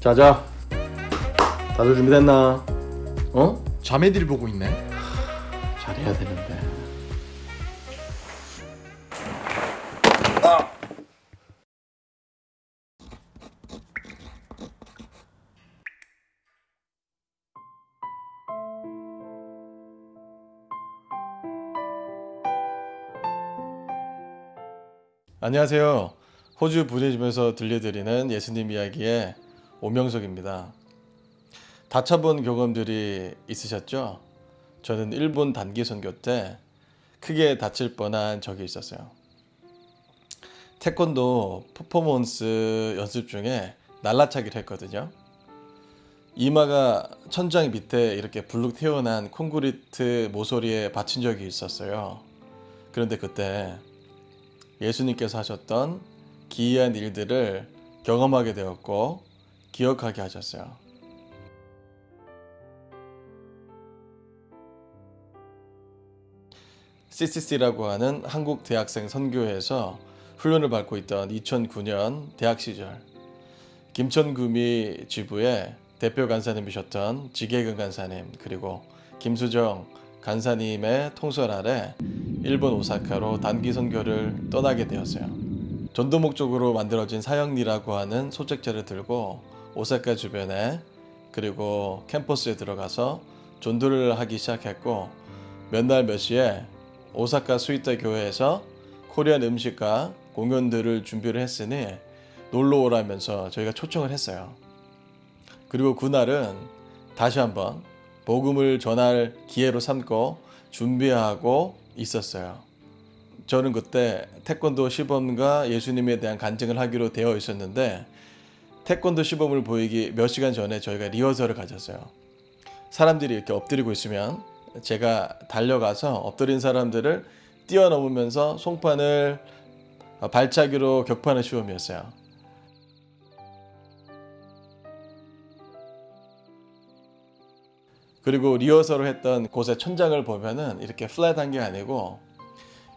자자 다들 준비됐나? 어? 자매들이 보고 있네. 잘해야 되는데 안녕하세요. 호주 부대집에서 들려드리는 예수님 이야기의 오명석입니다. 다쳐본 경험들이 있으셨죠? 저는 일본 단기 선교 때 크게 다칠 뻔한 적이 있었어요. 태권도 퍼포먼스 연습 중에 날라차기를 했거든요. 이마가 천장 밑에 이렇게 불룩 튀어난 콘크리트 모서리에 받친 적이 있었어요. 그런데 그때 예수님께서 하셨던 기이한 일들을 경험하게 되었고 기억하게 하셨어요. CCC라고 하는 한국 대학생 선교회에서 훈련을 받고 있던 2009년 대학 시절 김천구미 지부의 대표 간사님이셨던 지계근 간사님 그리고 김수정 간사님의 통솔 아래 일본 오사카로 단기 선교를 떠나게 되었어요. 전도 목적으로 만들어진 사형리라고 하는 소책자를 들고 오사카 주변에 그리고 캠퍼스에 들어가서 전도를 하기 시작했고 몇 날 몇 시에 오사카 스위타 교회에서 코리안 음식과 공연들을 준비를 했으니 놀러 오라면서 저희가 초청을 했어요. 그리고 그날은 다시 한번 복음을 전할 기회로 삼고 준비하고 있었어요. 저는 그때 태권도 시범과 예수님에 대한 간증을 하기로 되어 있었는데 태권도 시범을 보이기 몇 시간 전에 저희가 리허설을 가졌어요. 사람들이 이렇게 엎드리고 있으면 제가 달려가서 엎드린 사람들을 뛰어넘으면서 송판을 발차기로 격파하는 시험이었어요. 그리고 리허설을 했던 곳의 천장을 보면은 이렇게 플랫한 게 아니고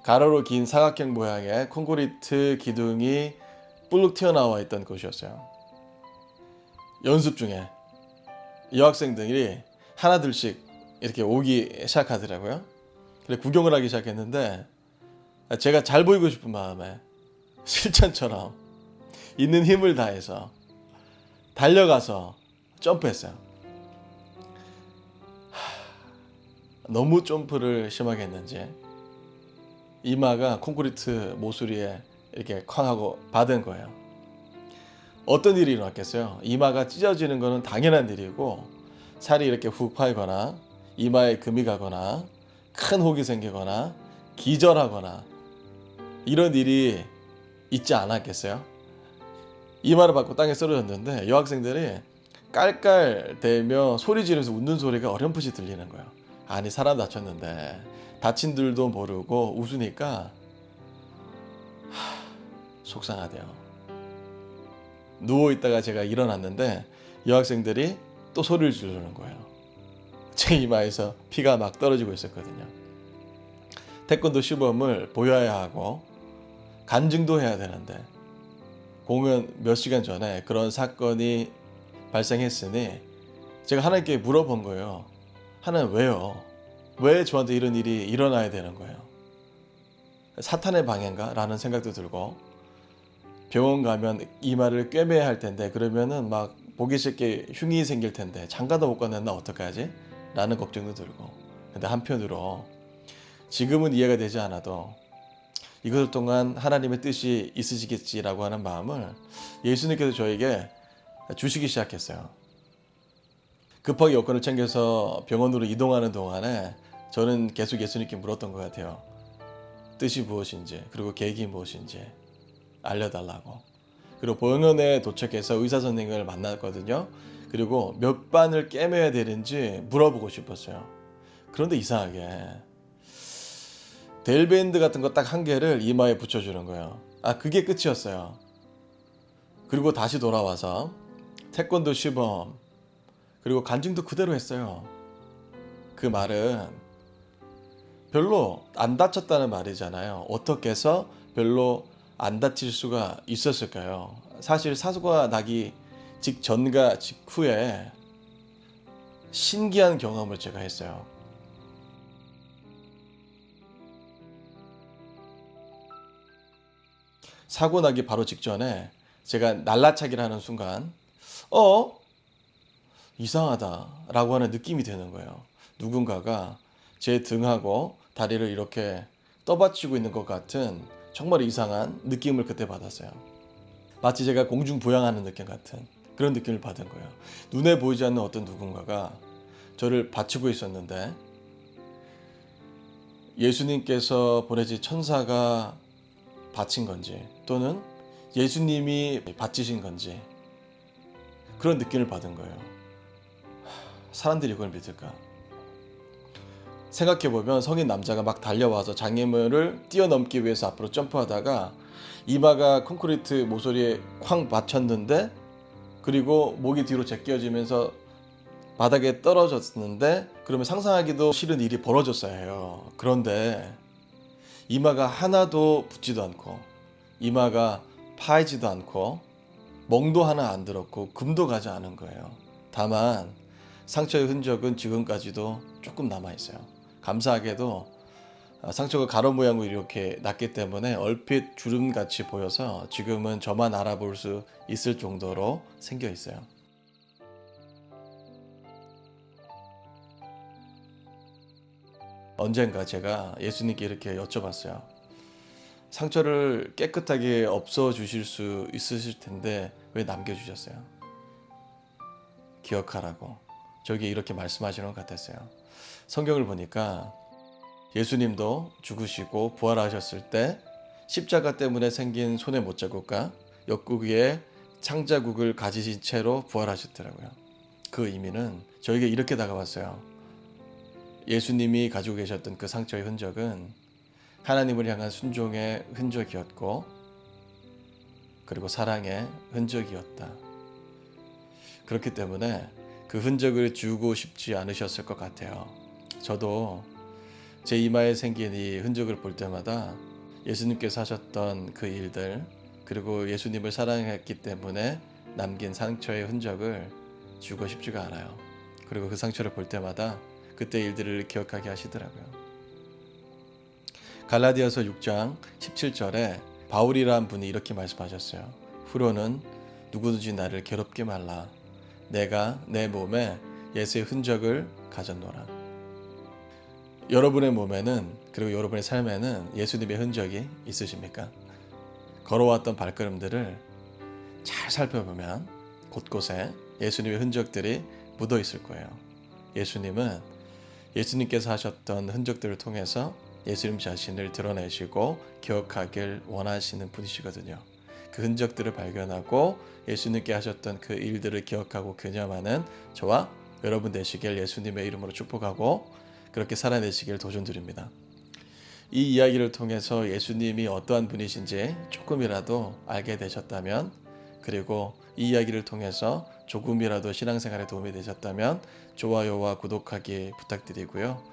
가로로 긴 사각형 모양의 콘크리트 기둥이 뿔룩 튀어나와 있던 곳이었어요. 연습 중에 여학생들이 하나둘씩 이렇게 오기 시작하더라고요. 그래 구경을 하기 시작했는데 제가 잘 보이고 싶은 마음에 실전처럼 있는 힘을 다해서 달려가서 점프했어요. 너무 점프를 심하게 했는지 이마가 콘크리트 모서리에 이렇게 쾅 하고 받은 거예요. 어떤 일이 일어났겠어요? 이마가 찢어지는 것은 당연한 일이고 살이 이렇게 훅 파이거나 이마에 금이 가거나 큰 혹이 생기거나 기절하거나 이런 일이 있지 않았겠어요? 이마를 받고 땅에 쓰러졌는데 여학생들이 깔깔대며 소리 지르면서 웃는 소리가 어렴풋이 들리는 거예요. 아니 사람 다쳤는데 다친들도 모르고 웃으니까 하, 속상하대요. 누워 있다가 제가 일어났는데 여학생들이 또 소리를 지르는 거예요. 제 이마에서 피가 막 떨어지고 있었거든요. 태권도 시범을 보여야 하고 간증도 해야 되는데 공연 몇 시간 전에 그런 사건이 발생했으니 제가 하나님께 물어본 거예요. 하나님 왜요? 왜 저한테 이런 일이 일어나야 되는 거예요? 사탄의 방해인가? 라는 생각도 들고 병원 가면 이마를 꿰매야 할 텐데 그러면은 막 보기 쉽게 흉이 생길 텐데 장가도 못 가는 나 어떡하지? 라는 걱정도 들고 근데 한편으로 지금은 이해가 되지 않아도 이것 동안 하나님의 뜻이 있으시겠지라고 하는 마음을 예수님께서 저에게 주시기 시작했어요. 급하게 여권을 챙겨서 병원으로 이동하는 동안에 저는 계속 예수님께 물었던 것 같아요. 뜻이 무엇인지 그리고 계획이 무엇인지 알려달라고. 그리고 병원에 도착해서 의사 선생님을 만났거든요. 그리고 몇 반을 깨매야 되는지 물어보고 싶었어요. 그런데 이상하게 델밴드 같은 거 딱 한 개를 이마에 붙여주는 거예요. 아 그게 끝이었어요. 그리고 다시 돌아와서 태권도 시범 그리고 간증도 그대로 했어요. 그 말은 별로 안 다쳤다는 말이잖아요. 어떻게 해서 별로 안 다칠 수가 있었을까요? 사실 사고가 나기 직전과 직후에 신기한 경험을 제가 했어요. 사고 나기 바로 직전에 제가 날라차기를 하는 순간 어 이상하다 라고 하는 느낌이 드는 거예요. 누군가가 제 등하고 다리를 이렇게 떠받치고 있는 것 같은 정말 이상한 느낌을 그때 받았어요. 마치 제가 공중 부양하는 느낌 같은 그런 느낌을 받은 거예요. 눈에 보이지 않는 어떤 누군가가 저를 받치고 있었는데 예수님께서 보내신 천사가 바친 건지 또는 예수님이 바치신 건지 그런 느낌을 받은 거예요. 하, 사람들이 이걸 믿을까? 생각해보면 성인 남자가 막 달려와서 장애물을 뛰어넘기 위해서 앞으로 점프하다가 이마가 콘크리트 모서리에 쾅 맞췄는데 그리고 목이 뒤로 제껴지면서 바닥에 떨어졌는데 그러면 상상하기도 싫은 일이 벌어졌어야 해요. 그런데 이마가 하나도 붙지도 않고 이마가 파이지도 않고 멍도 하나 안 들었고 금도 가지 않은 거예요. 다만 상처의 흔적은 지금까지도 조금 남아 있어요. 감사하게도 아, 상처가 가로 모양으로 이렇게 났기 때문에 얼핏 주름 같이 보여서 지금은 저만 알아볼 수 있을 정도로 생겨 있어요. 언젠가 제가 예수님께 이렇게 여쭤봤어요. 상처를 깨끗하게 없어 주실 수 있으실 텐데 왜 남겨 주셨어요? 기억하라고. 저기 이렇게 말씀하시는 것 같았어요. 성경을 보니까 예수님도 죽으시고 부활하셨을 때 십자가 때문에 생긴 손의 못자국과 옆구리에 창자국을 가지신 채로 부활하셨더라고요. 그 의미는 저에게 이렇게 다가왔어요. 예수님이 가지고 계셨던 그 상처의 흔적은 하나님을 향한 순종의 흔적이었고 그리고 사랑의 흔적이었다. 그렇기 때문에 그 흔적을 지우고 싶지 않으셨을 것 같아요. 저도 제 이마에 생긴 이 흔적을 볼 때마다 예수님께서 하셨던 그 일들 그리고 예수님을 사랑했기 때문에 남긴 상처의 흔적을 지우고 싶지가 않아요. 그리고 그 상처를 볼 때마다 그때 일들을 기억하게 하시더라고요. 갈라디아서 6장 17절에 바울이란 분이 이렇게 말씀하셨어요. 후로는 누구든지 나를 괴롭게 말라. 내가 내 몸에 예수의 흔적을 가졌노라. 여러분의 몸에는 그리고 여러분의 삶에는 예수님의 흔적이 있으십니까? 걸어왔던 발걸음들을 잘 살펴보면 곳곳에 예수님의 흔적들이 묻어 있을 거예요. 예수님은 예수님께서 하셨던 흔적들을 통해서 예수님 자신을 드러내시고 기억하길 원하시는 분이시거든요. 그 흔적들을 발견하고 예수님께 하셨던 그 일들을 기억하고 개념하는 저와 여러분 되시길 예수님의 이름으로 축복하고 그렇게 살아내시길 도전드립니다. 이 이야기를 통해서 예수님이 어떠한 분이신지 조금이라도 알게 되셨다면 그리고 이 이야기를 통해서 조금이라도 신앙생활에 도움이 되셨다면 좋아요와 구독하기 부탁드리고요.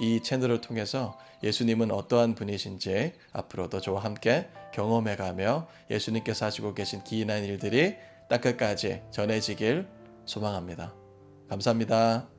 이 채널을 통해서 예수님은 어떠한 분이신지 앞으로도 저와 함께 경험해가며 예수님께서 하시고 계신 기인한 일들이 땅끝까지 전해지길 소망합니다. 감사합니다.